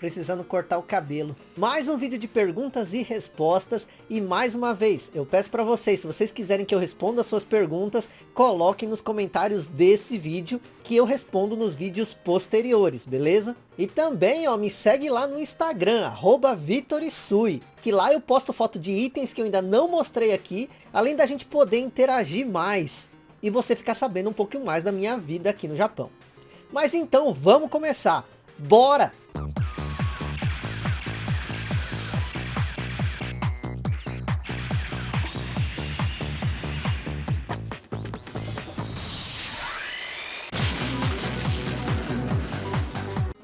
precisando cortar o cabelo. Mais um vídeo de perguntas e respostas. E mais uma vez, eu peço para vocês, se vocês quiserem que eu responda as suas perguntas, coloquem nos comentários desse vídeo, que eu respondo nos vídeos posteriores, beleza? E também, ó, me segue lá no Instagram, arroba Vitorisui, que lá eu posto foto de itens que eu ainda não mostrei aqui, além da gente poder interagir mais e você ficar sabendo um pouquinho mais da minha vida aqui no Japão. Mas então, vamos começar! Bora!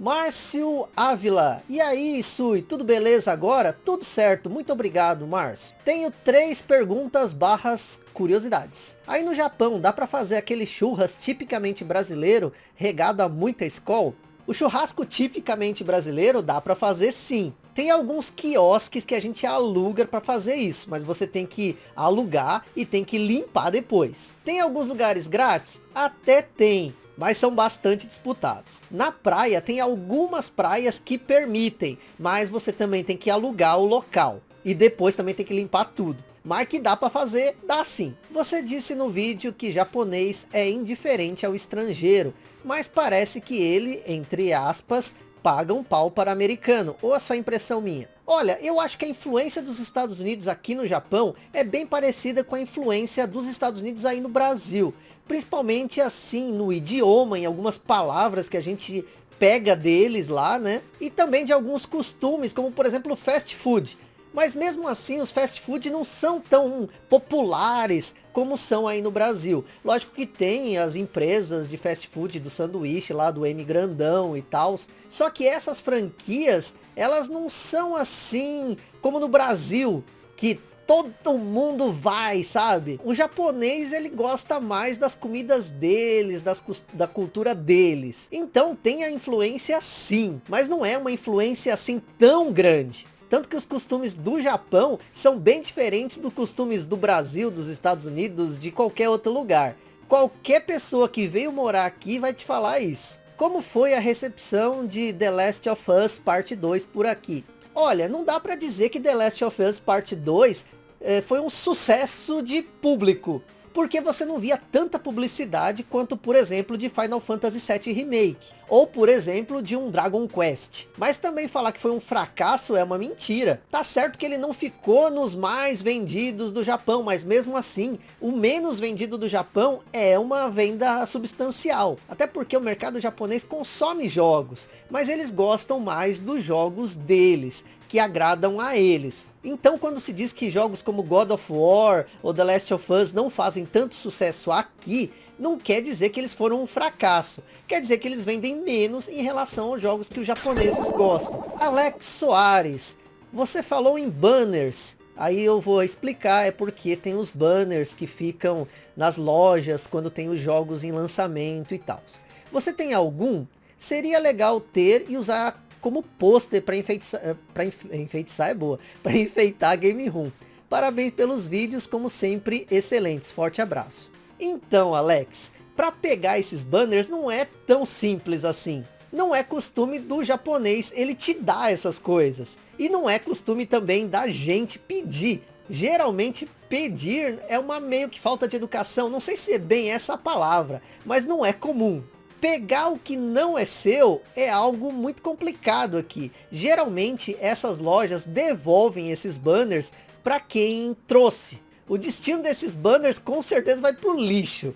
Márcio Ávila. E aí, Sui, tudo beleza agora? Tudo certo, muito obrigado, Márcio. Tenho três perguntas barras curiosidades. Aí no Japão, dá para fazer aquele churras tipicamente brasileiro, regado a muita escol? O churrasco tipicamente brasileiro dá para fazer sim. Tem alguns quiosques que a gente aluga para fazer isso, mas você tem que alugar e tem que limpar depois. Tem alguns lugares grátis? Até tem, mas são bastante disputados. Na praia tem algumas praias que permitem, mas você também tem que alugar o local. E depois também tem que limpar tudo. Mas que dá para fazer, dá sim. Você disse no vídeo que japonês é indiferente ao estrangeiro, mas parece que ele, entre aspas, paga um pau para americano, ou é só impressão minha? Olha, eu acho que a influência dos Estados Unidos aqui no Japão é bem parecida com a influência dos Estados Unidos aí no Brasil. Principalmente assim no idioma, em algumas palavras que a gente pega deles lá, né? E também de alguns costumes, como por exemplo o fast food. Mas mesmo assim os fast food não são tão populares como são aí no Brasil. Lógico que tem as empresas de fast food do sanduíche lá do M Grandão e tal. Só que essas franquias, elas não são assim como no Brasil, que todo mundo vai, sabe? O japonês, ele gosta mais das comidas deles, das, da cultura deles. Então tem a influência sim, mas não é uma influência assim tão grande. Tanto que os costumes do Japão são bem diferentes dos costumes do Brasil, dos Estados Unidos, de qualquer outro lugar. Qualquer pessoa que veio morar aqui vai te falar isso. Como foi a recepção de The Last of Us Parte 2 por aqui? Olha, não dá para dizer que The Last of Us Parte 2 eh, foi um sucesso de público porque você não via tanta publicidade quanto, por exemplo, de Final Fantasy VII Remake, ou por exemplo, de um Dragon Quest. Mas também falar que foi um fracasso é uma mentira. Tá certo que ele não ficou nos mais vendidos do Japão, mas mesmo assim, o menos vendido do Japão é uma venda substancial. Até porque o mercado japonês consome jogos, mas eles gostam mais dos jogos deles que agradam a eles. Então quando se diz que jogos como God of War ou The Last of Us não fazem tanto sucesso aqui, não quer dizer que eles foram um fracasso. Quer dizer que eles vendem menos em relação aos jogos que os japoneses gostam. Alex Soares, você falou em banners. Aí eu vou explicar, é porque tem os banners que ficam nas lojas quando tem os jogos em lançamento e tal. Você tem algum? Seria legal ter e usar como pôster para enfeitiçar, eh, enfeitiçar é boa, para enfeitar a Game Room. Parabéns pelos vídeos, como sempre, excelentes. Forte abraço. Então, Alex, para pegar esses banners não é tão simples assim. Não é costume do japonês ele te dar essas coisas. E não é costume também da gente pedir. Geralmente pedir é uma meio que falta de educação. Não sei se é bem essa palavra, mas não é comum pegar o que não é seu é algo muito complicado aqui. Geralmente essas lojas devolvem esses banners para quem trouxe. O destino desses banners com certeza vai pro lixo.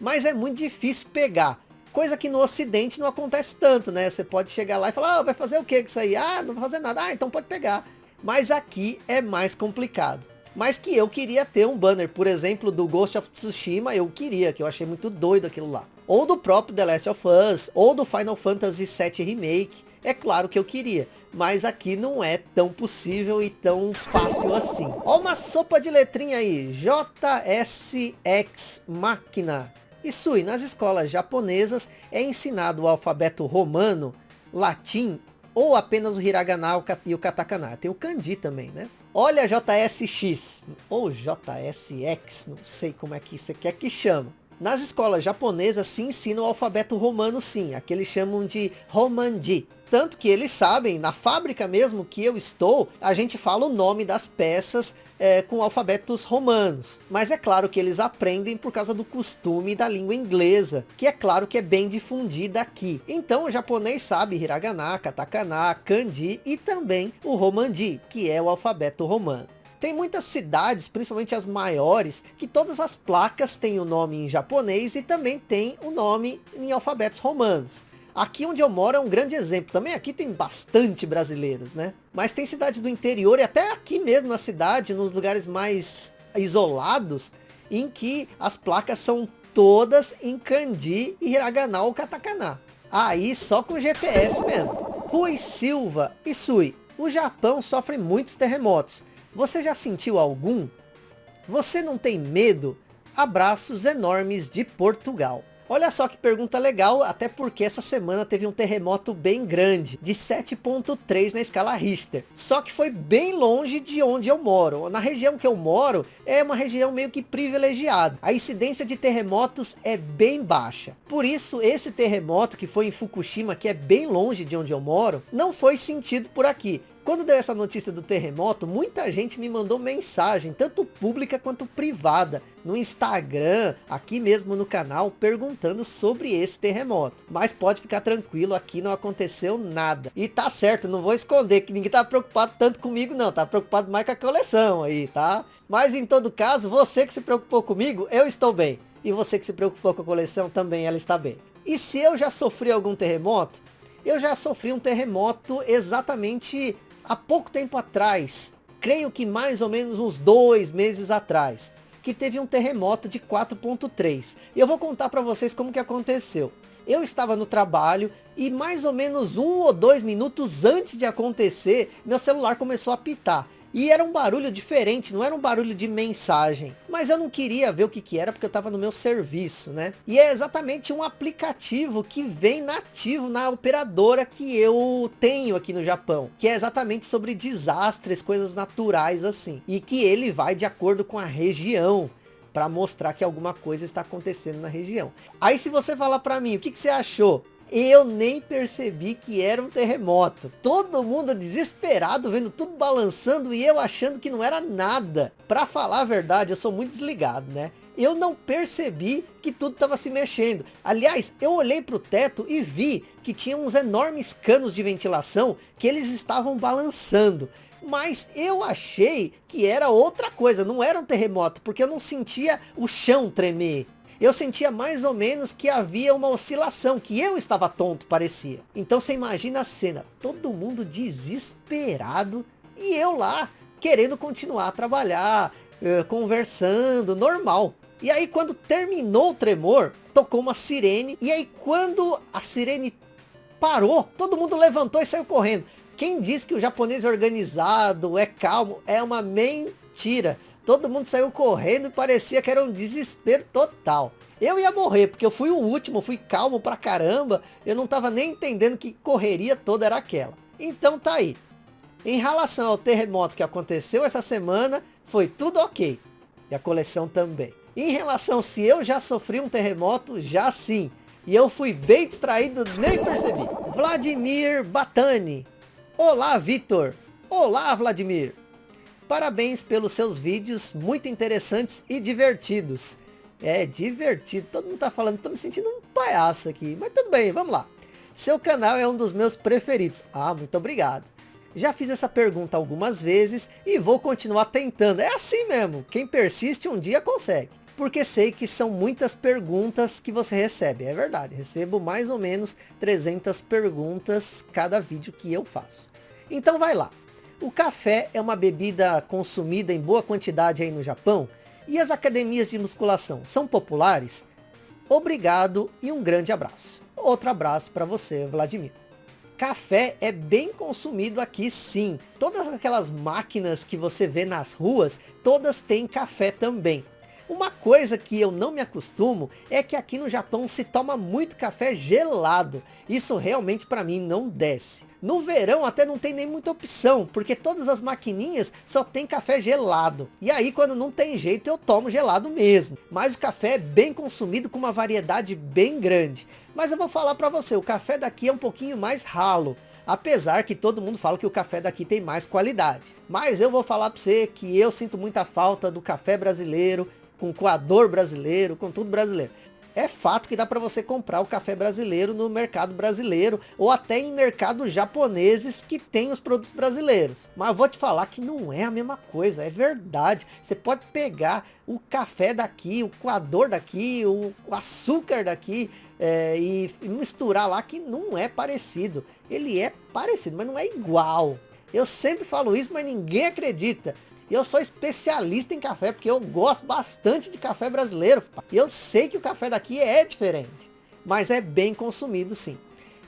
Mas é muito difícil pegar. Coisa que no ocidente não acontece tanto, né? Você pode chegar lá e falar, ah, vai fazer o que com isso aí? Ah, não vai fazer nada. Ah, então pode pegar. Mas aqui é mais complicado. Mas que eu queria ter um banner, por exemplo, do Ghost of Tsushima, eu queria, que eu achei muito doido aquilo lá ou do próprio The Last of Us, ou do Final Fantasy VII Remake. É claro que eu queria, mas aqui não é tão possível e tão fácil assim. Ó uma sopa de letrinha aí, JSX Máquina. Isso e nas escolas japonesas é ensinado o alfabeto romano, latim ou apenas o hiragana e o katakana. Tem o kanji também, né? Olha JSX ou JSX, não sei como é que você quer que chama. Nas escolas japonesas se ensina o alfabeto romano sim, aqui eles chamam de Romanji. Tanto que eles sabem, na fábrica mesmo que eu estou, a gente fala o nome das peças é, com alfabetos romanos. Mas é claro que eles aprendem por causa do costume da língua inglesa, que é claro que é bem difundida aqui. Então o japonês sabe hiragana, katakana, kanji e também o romanji, que é o alfabeto romano. Tem muitas cidades, principalmente as maiores, que todas as placas têm o nome em japonês e também tem o nome em alfabetos romanos. Aqui onde eu moro é um grande exemplo. Também aqui tem bastante brasileiros, né? Mas tem cidades do interior e até aqui mesmo na cidade, nos lugares mais isolados, em que as placas são todas em kanji, hiragana ou katakana. Aí só com GPS mesmo. Rui Silva e Sui. O Japão sofre muitos terremotos. Você já sentiu algum? Você não tem medo? Abraços enormes de Portugal. Olha só que pergunta legal, até porque essa semana teve um terremoto bem grande, de 7.3 na escala Richter. Só que foi bem longe de onde eu moro. Na região que eu moro, é uma região meio que privilegiada. A incidência de terremotos é bem baixa. Por isso, esse terremoto que foi em Fukushima, que é bem longe de onde eu moro, não foi sentido por aqui. Quando deu essa notícia do terremoto, muita gente me mandou mensagem, tanto pública quanto privada, no Instagram, aqui mesmo no canal, perguntando sobre esse terremoto. Mas pode ficar tranquilo, aqui não aconteceu nada. E tá certo, não vou esconder que ninguém tá preocupado tanto comigo não, tá preocupado mais com a coleção aí, tá? Mas em todo caso, você que se preocupou comigo, eu estou bem. E você que se preocupou com a coleção, também ela está bem. E se eu já sofri algum terremoto, eu já sofri um terremoto exatamente há pouco tempo atrás, creio que mais ou menos uns dois meses atrás, que teve um terremoto de 4.3. E eu vou contar para vocês como que aconteceu. Eu estava no trabalho e mais ou menos um ou dois minutos antes de acontecer, meu celular começou a pitar. E era um barulho diferente, não era um barulho de mensagem. Mas eu não queria ver o que, que era, porque eu estava no meu serviço, né? E é exatamente um aplicativo que vem nativo na operadora que eu tenho aqui no Japão. Que é exatamente sobre desastres, coisas naturais assim. E que ele vai de acordo com a região para mostrar que alguma coisa está acontecendo na região. Aí se você falar para mim, o que, que você achou? Eu nem percebi que era um terremoto. Todo mundo desesperado, vendo tudo balançando e eu achando que não era nada. Para falar a verdade, eu sou muito desligado, né? Eu não percebi que tudo estava se mexendo. Aliás, eu olhei para o teto e vi que tinha uns enormes canos de ventilação que eles estavam balançando. Mas eu achei que era outra coisa, não era um terremoto, porque eu não sentia o chão tremer eu sentia mais ou menos que havia uma oscilação, que eu estava tonto, parecia. Então você imagina a cena, todo mundo desesperado e eu lá, querendo continuar a trabalhar, eh, conversando, normal. E aí quando terminou o tremor, tocou uma sirene, e aí quando a sirene parou, todo mundo levantou e saiu correndo. Quem diz que o japonês é organizado, é calmo, é uma mentira. Todo mundo saiu correndo e parecia que era um desespero total. Eu ia morrer, porque eu fui o último, fui calmo pra caramba. Eu não tava nem entendendo que correria toda era aquela. Então tá aí. Em relação ao terremoto que aconteceu essa semana, foi tudo ok. E a coleção também. Em relação se eu já sofri um terremoto, já sim. E eu fui bem distraído, nem percebi. Vladimir Batani. Olá, Vitor. Olá, Vladimir. Parabéns pelos seus vídeos muito interessantes e divertidos. É, divertido. Todo mundo tá falando, tô me sentindo um palhaço aqui. Mas tudo bem, vamos lá. Seu canal é um dos meus preferidos. Ah, muito obrigado. Já fiz essa pergunta algumas vezes e vou continuar tentando. É assim mesmo, quem persiste um dia consegue. Porque sei que são muitas perguntas que você recebe. É verdade, recebo mais ou menos 300 perguntas cada vídeo que eu faço. Então vai lá. O café é uma bebida consumida em boa quantidade aí no Japão e as academias de musculação são populares? Obrigado e um grande abraço. Outro abraço para você, Vladimir. Café é bem consumido aqui sim. Todas aquelas máquinas que você vê nas ruas, todas têm café também. Uma coisa que eu não me acostumo é que aqui no Japão se toma muito café gelado. Isso realmente para mim não desce. No verão até não tem nem muita opção, porque todas as maquininhas só tem café gelado. E aí quando não tem jeito eu tomo gelado mesmo. Mas o café é bem consumido com uma variedade bem grande. Mas eu vou falar para você, o café daqui é um pouquinho mais ralo. Apesar que todo mundo fala que o café daqui tem mais qualidade. Mas eu vou falar para você que eu sinto muita falta do café brasileiro, com coador brasileiro, com tudo brasileiro é fato que dá para você comprar o café brasileiro no mercado brasileiro ou até em mercados japoneses que tem os produtos brasileiros. Mas vou te falar que não é a mesma coisa, é verdade. Você pode pegar o café daqui, o coador daqui, o açúcar daqui é, e misturar lá que não é parecido. Ele é parecido, mas não é igual. Eu sempre falo isso, mas ninguém acredita. E eu sou especialista em café, porque eu gosto bastante de café brasileiro. E eu sei que o café daqui é diferente, mas é bem consumido sim.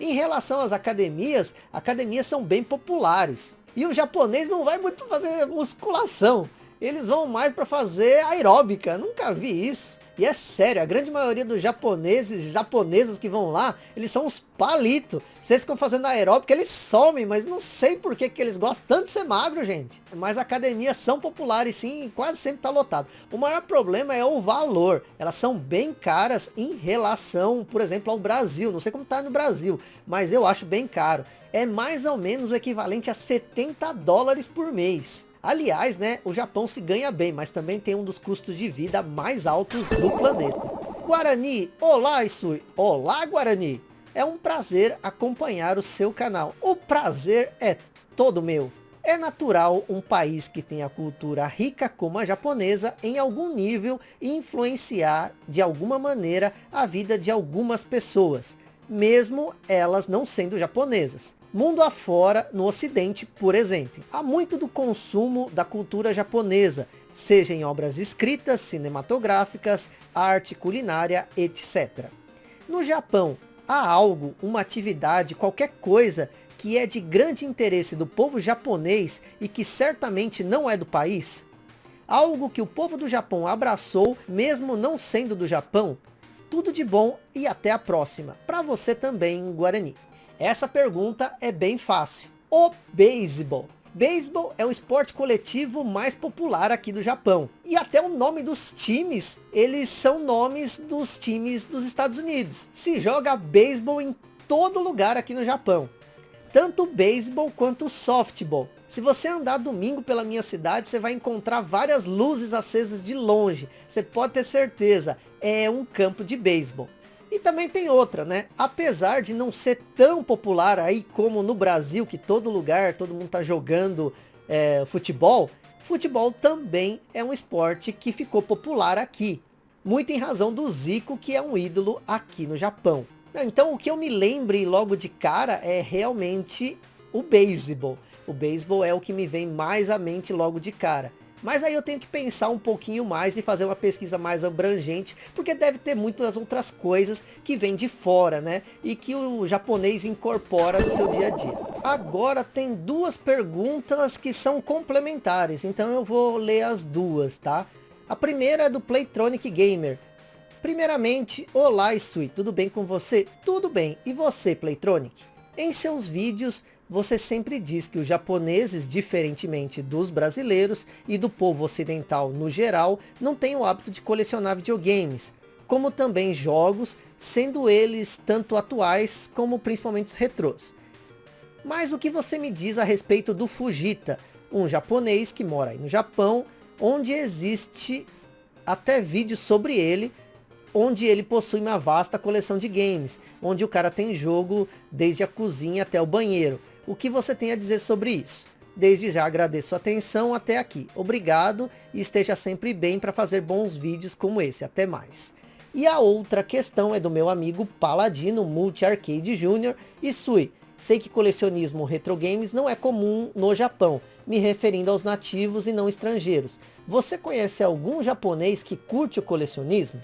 Em relação às academias, academias são bem populares. E o japonês não vai muito fazer musculação. Eles vão mais para fazer aeróbica. Nunca vi isso. E é sério, a grande maioria dos japoneses e japonesas que vão lá, eles são uns palitos. Vocês ficam fazendo aeróbica, eles somem, mas não sei por que, que eles gostam tanto de ser magro, gente. Mas academias são populares sim, quase sempre está lotado. O maior problema é o valor. Elas são bem caras em relação, por exemplo, ao Brasil. Não sei como está no Brasil, mas eu acho bem caro. É mais ou menos o equivalente a 70 dólares por mês. Aliás, né, o Japão se ganha bem, mas também tem um dos custos de vida mais altos do planeta. Guarani, olá Isui, olá Guarani. É um prazer acompanhar o seu canal. O prazer é todo meu. É natural um país que tem a cultura rica como a japonesa em algum nível influenciar de alguma maneira a vida de algumas pessoas, mesmo elas não sendo japonesas. Mundo afora, no ocidente, por exemplo, há muito do consumo da cultura japonesa, seja em obras escritas, cinematográficas, arte culinária, etc. No Japão, há algo, uma atividade, qualquer coisa que é de grande interesse do povo japonês e que certamente não é do país? Algo que o povo do Japão abraçou, mesmo não sendo do Japão? Tudo de bom e até a próxima. Para você também, Guarani. Essa pergunta é bem fácil. O beisebol. Beisebol é o esporte coletivo mais popular aqui do Japão. E até o nome dos times, eles são nomes dos times dos Estados Unidos. Se joga beisebol em todo lugar aqui no Japão. Tanto beisebol quanto softball. Se você andar domingo pela minha cidade, você vai encontrar várias luzes acesas de longe. Você pode ter certeza, é um campo de beisebol. E também tem outra, né? Apesar de não ser tão popular aí como no Brasil, que todo lugar, todo mundo tá jogando é, futebol, futebol também é um esporte que ficou popular aqui. Muito em razão do Zico, que é um ídolo aqui no Japão. Então o que eu me lembre logo de cara é realmente o beisebol. O beisebol é o que me vem mais à mente logo de cara. Mas aí eu tenho que pensar um pouquinho mais e fazer uma pesquisa mais abrangente, porque deve ter muitas outras coisas que vêm de fora, né? E que o japonês incorpora no seu dia a dia. Agora tem duas perguntas que são complementares, então eu vou ler as duas, tá? A primeira é do Playtronic Gamer. Primeiramente, olá Isui, tudo bem com você? Tudo bem, e você Playtronic? Em seus vídeos, você sempre diz que os japoneses, diferentemente dos brasileiros e do povo ocidental no geral, não têm o hábito de colecionar videogames, como também jogos, sendo eles tanto atuais como principalmente os retrôs. Mas o que você me diz a respeito do Fujita, um japonês que mora aí no Japão, onde existe até vídeos sobre ele, onde ele possui uma vasta coleção de games, onde o cara tem jogo desde a cozinha até o banheiro. O que você tem a dizer sobre isso? Desde já agradeço a atenção até aqui. Obrigado e esteja sempre bem para fazer bons vídeos como esse. Até mais. E a outra questão é do meu amigo Paladino Multi Arcade Jr. e Sui. Sei que colecionismo retro games não é comum no Japão, me referindo aos nativos e não estrangeiros. Você conhece algum japonês que curte o colecionismo?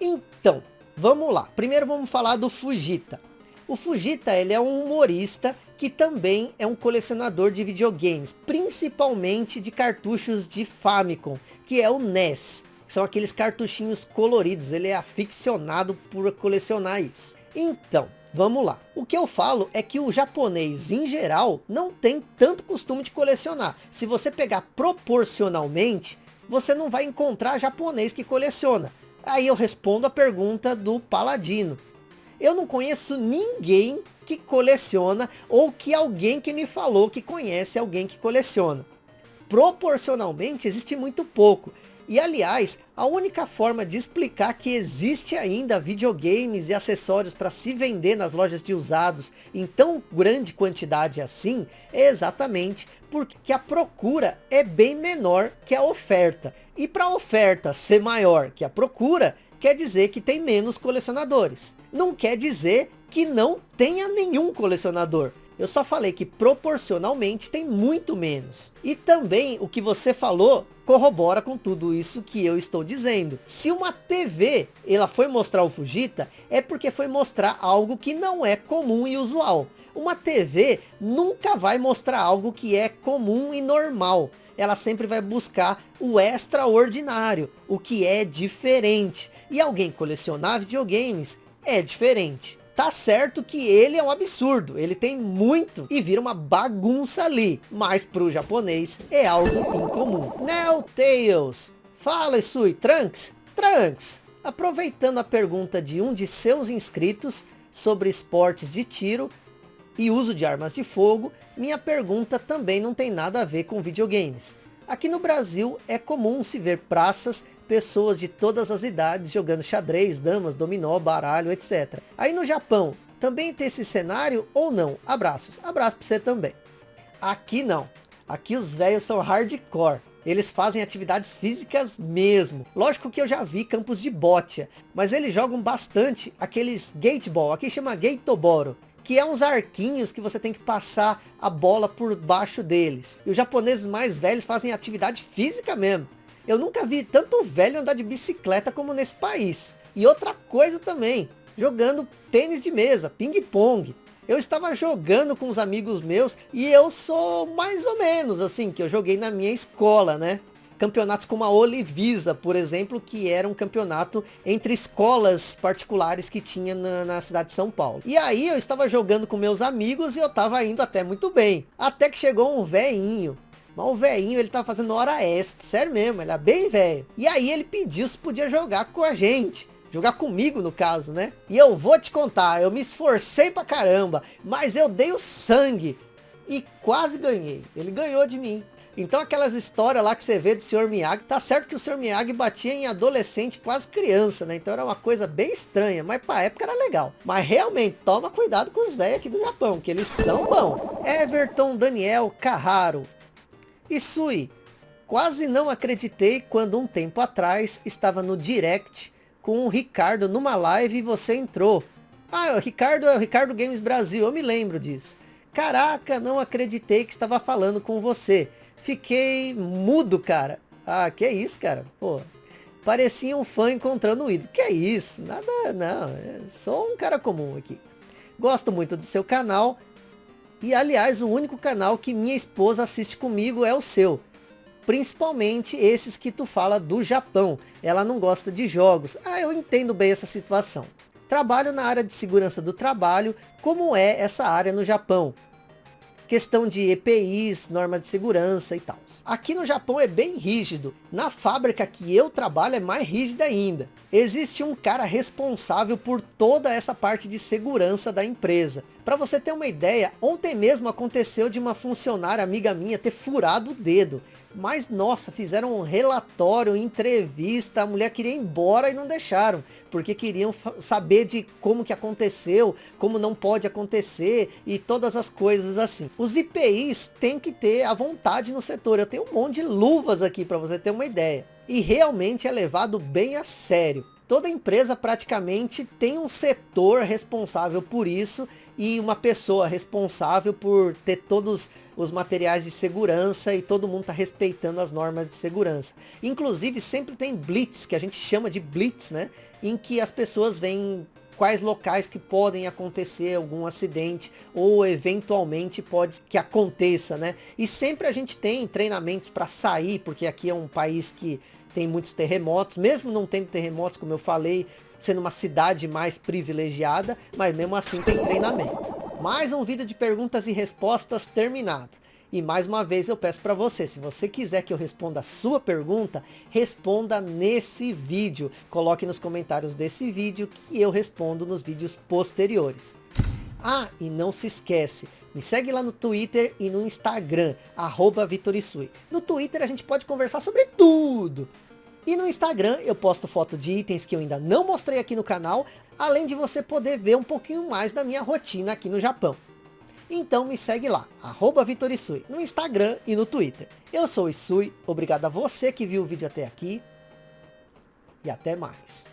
Então, vamos lá. Primeiro vamos falar do Fujita. O Fujita ele é um humorista que também é um colecionador de videogames, principalmente de cartuchos de Famicom, que é o NES. são aqueles cartuchinhos coloridos. Ele é aficionado por colecionar isso. Então, vamos lá. O que eu falo é que o japonês, em geral, não tem tanto costume de colecionar. Se você pegar proporcionalmente, você não vai encontrar japonês que coleciona. Aí eu respondo a pergunta do Paladino. Eu não conheço ninguém que coleciona ou que alguém que me falou que conhece alguém que coleciona. Proporcionalmente existe muito pouco. E aliás, a única forma de explicar que existe ainda videogames e acessórios para se vender nas lojas de usados em tão grande quantidade assim, é exatamente porque a procura é bem menor que a oferta. E para a oferta ser maior que a procura, quer dizer que tem menos colecionadores. Não quer dizer que não tenha nenhum colecionador. Eu só falei que proporcionalmente tem muito menos. E também o que você falou corrobora com tudo isso que eu estou dizendo. Se uma TV ela foi mostrar o Fujita, é porque foi mostrar algo que não é comum e usual. Uma TV nunca vai mostrar algo que é comum e normal. Ela sempre vai buscar o extraordinário, o que é diferente. E alguém colecionar videogames é diferente. Tá certo que ele é um absurdo, ele tem muito e vira uma bagunça ali, mas pro japonês é algo incomum. Neo Tails, fala Isui, Trunks? Trunks, aproveitando a pergunta de um de seus inscritos sobre esportes de tiro e uso de armas de fogo, minha pergunta também não tem nada a ver com videogames. Aqui no Brasil é comum se ver praças pessoas de todas as idades jogando xadrez, damas, dominó, baralho, etc. Aí no Japão, também tem esse cenário ou não? Abraços. Abraço para você também. Aqui não. Aqui os velhos são hardcore. Eles fazem atividades físicas mesmo. Lógico que eu já vi campos de bote, mas eles jogam bastante aqueles gateball, aqui chama gatoboro, que é uns arquinhos que você tem que passar a bola por baixo deles. E os japoneses mais velhos fazem atividade física mesmo. Eu nunca vi tanto velho andar de bicicleta como nesse país. E outra coisa também, jogando tênis de mesa, ping-pong. Eu estava jogando com os amigos meus e eu sou mais ou menos assim, que eu joguei na minha escola, né? Campeonatos como a Olivisa, por exemplo, que era um campeonato entre escolas particulares que tinha na, na cidade de São Paulo. E aí eu estava jogando com meus amigos e eu estava indo até muito bem. Até que chegou um veinho mas o velhinho, ele tá fazendo hora extra. Sério mesmo, ele é bem velho. E aí ele pediu se podia jogar com a gente. Jogar comigo, no caso, né? E eu vou te contar, eu me esforcei pra caramba. Mas eu dei o sangue. E quase ganhei. Ele ganhou de mim. Então aquelas histórias lá que você vê do Sr. Miyagi, tá certo que o Sr. Miyagi batia em adolescente, quase criança, né? Então era uma coisa bem estranha, mas pra época era legal. Mas realmente, toma cuidado com os velhos aqui do Japão, que eles são bons. Everton Daniel Carraro, Isui, quase não acreditei quando um tempo atrás estava no direct com o Ricardo numa live e você entrou. Ah, o Ricardo é o Ricardo Games Brasil, eu me lembro disso. Caraca, não acreditei que estava falando com você. Fiquei mudo, cara. Ah, que é isso, cara? Pô, parecia um fã encontrando o ídolo. Que é isso? Nada, não. É sou um cara comum aqui. Gosto muito do seu canal e aliás, o único canal que minha esposa assiste comigo é o seu. Principalmente esses que tu fala do Japão. Ela não gosta de jogos. Ah, eu entendo bem essa situação. Trabalho na área de segurança do trabalho. Como é essa área no Japão? Questão de EPIs, normas de segurança e tal. Aqui no Japão é bem rígido. Na fábrica que eu trabalho é mais rígida ainda. Existe um cara responsável por toda essa parte de segurança da empresa. Para você ter uma ideia, ontem mesmo aconteceu de uma funcionária amiga minha ter furado o dedo. Mas, nossa, fizeram um relatório, entrevista, a mulher queria ir embora e não deixaram. Porque queriam saber de como que aconteceu, como não pode acontecer e todas as coisas assim. Os IPIs têm que ter a vontade no setor. Eu tenho um monte de luvas aqui para você ter uma ideia. E realmente é levado bem a sério. Toda empresa praticamente tem um setor responsável por isso e uma pessoa responsável por ter todos os materiais de segurança e todo mundo está respeitando as normas de segurança. Inclusive sempre tem blitz, que a gente chama de blitz, né? Em que as pessoas veem quais locais que podem acontecer algum acidente ou eventualmente pode que aconteça, né? E sempre a gente tem treinamentos para sair, porque aqui é um país que tem muitos terremotos, mesmo não tendo terremotos, como eu falei, sendo uma cidade mais privilegiada, mas mesmo assim tem treinamento. Mais um vídeo de perguntas e respostas terminado. E mais uma vez eu peço para você, se você quiser que eu responda a sua pergunta, responda nesse vídeo. Coloque nos comentários desse vídeo que eu respondo nos vídeos posteriores. Ah, e não se esquece, me segue lá no Twitter e no Instagram, arroba. No Twitter a gente pode conversar sobre tudo. E no Instagram eu posto foto de itens que eu ainda não mostrei aqui no canal, além de você poder ver um pouquinho mais da minha rotina aqui no Japão. Então me segue lá, arroba Vitorisui, no Instagram e no Twitter. Eu sou o Isui, obrigado a você que viu o vídeo até aqui. E até mais.